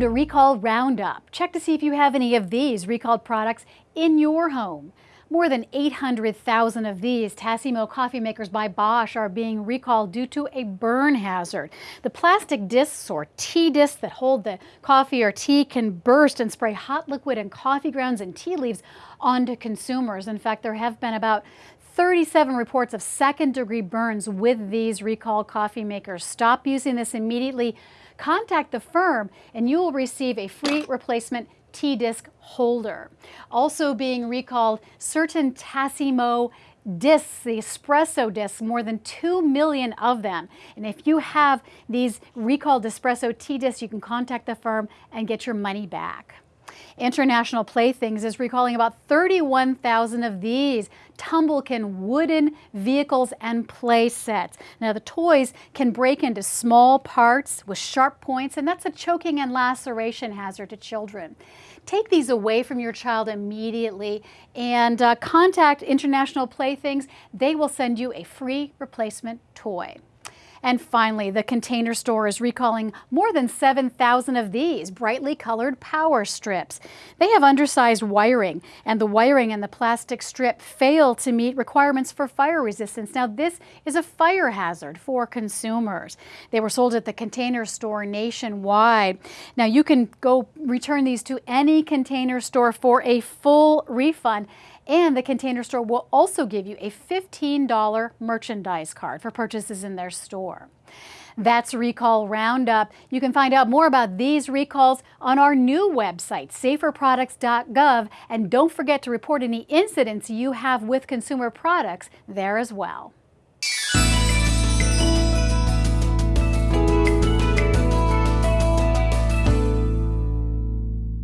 Welcome to Recall Roundup. Check to see if you have any of these recalled products in your home. More than 800,000 of these Tassimo coffee makers by Bosch are being recalled due to a burn hazard. The plastic discs or T-discs that hold the coffee or tea can burst and spray hot liquid and coffee grounds and tea leaves onto consumers. In fact, there have been about 37 reports of second degree burns with these recalled coffee makers. Stop using this immediately. Contact the firm and you will receive a free replacement T-disc holder. Also being recalled, certain Tassimo discs, the espresso discs, more than 2 million of them. And if you have these recalled espresso T-discs, you can contact the firm and get your money back. International Playthings is recalling about 31,000 of these Tumblekin wooden vehicles and play sets. Now the toys can break into small parts with sharp points and that's a choking and laceration hazard to children. Take these away from your child immediately and uh, contact International Playthings. They will send you a free replacement toy. And finally, the Container Store is recalling more than 7,000 of these brightly colored power strips. They have undersized wiring, and the wiring and the plastic strip fail to meet requirements for fire resistance. Now, this is a fire hazard for consumers. They were sold at the Container Store nationwide. Now, you can go return these to any Container Store for a full refund and the Container Store will also give you a $15 merchandise card for purchases in their store. That's Recall Roundup. You can find out more about these recalls on our new website, saferproducts.gov, and don't forget to report any incidents you have with consumer products there as well.